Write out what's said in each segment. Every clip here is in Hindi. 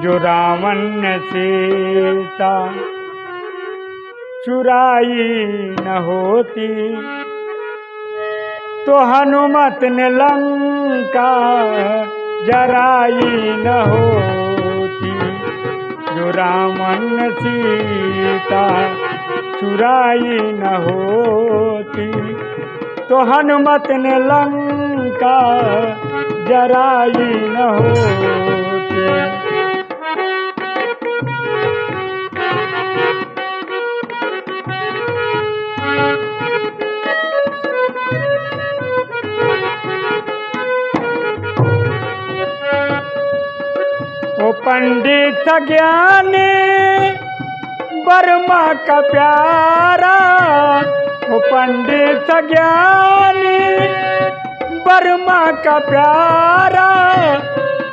जो रावण सीता। चुराई न होती तो हनुमत ने लंका जराई न होती। जो रावण सीता, चुराई न होती तो हनुमत ने लंका जराई न होती। पंडित ज्ञानी बर्मा का प्यारा। वो पंडित ज्ञानी बर्मा का प्यारा।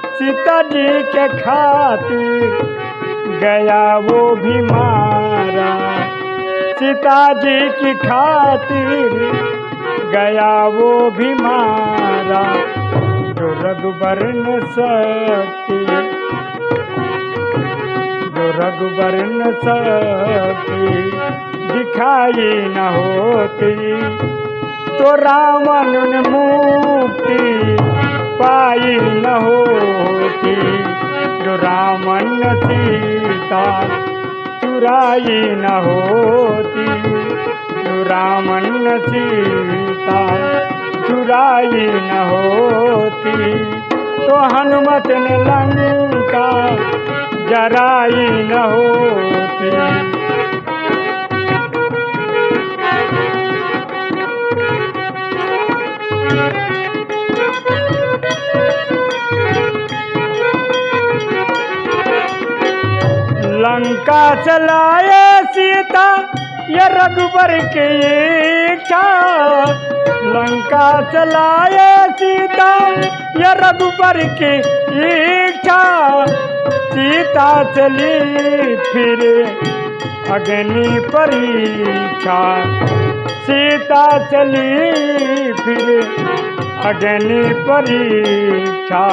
सीता जी के खातिर गया वो भी मारा। सीता जी की खातिर गया वो भी मारा। जो रघुबर न सकती न सकती दिखाई न होती। तो रावण ने मुक्ति पाई न होती। जो रावण सीता चुराई न होती। जो रावण सीता चुराई न होती। तो हनुमत ने जराई न होती लंका चलाए सीता ये रघुबर की इच्छा लंका चलाए सीता, ये रघुबर की इच्छा सीता चली फिर अग्नि परीक्षा। सीता चली फिर अग्नि परीक्षा।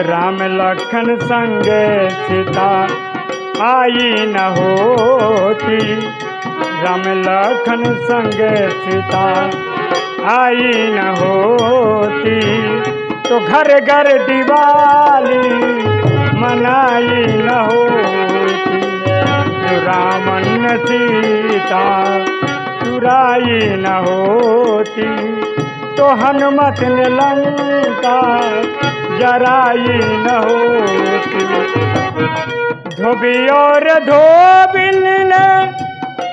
राम लखन संग सीता आई न होती। राम लखन संग सीता आई न होती तो घर घर दिवाली मनाई न होती। जो रामन सीता चुराई न होती तो हनुमत ने लंका जराई न होती। धोबी और धोबिन ने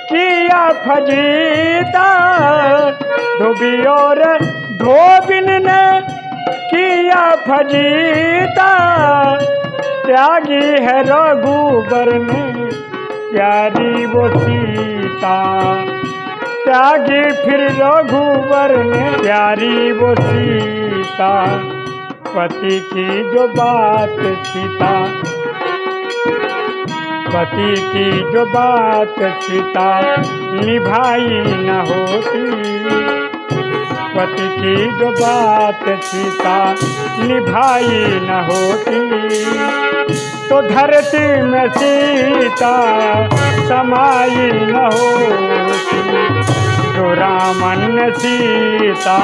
किया फजीता धोबी और धोबिन ने किया फजीता। त्यागी है रघुबर ने प्यारी वो सीता। त्यागी फिर रघुबर ने प्यारी वो सीता। पति की जो बात सीता। पति की जो बात सीता निभाई न होती। पति की जो बात सीता निभाई न होती। तो धरती में सीता समाई न होती। जो रामन सीता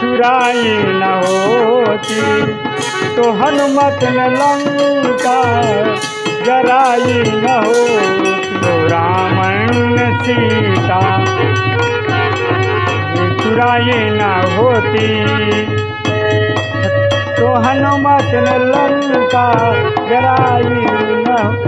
चुराई न होती। तो हनुमत न लंका जराई न हो तो रामन सीता। चुराई न होती। तो हनुमत लंका जराई न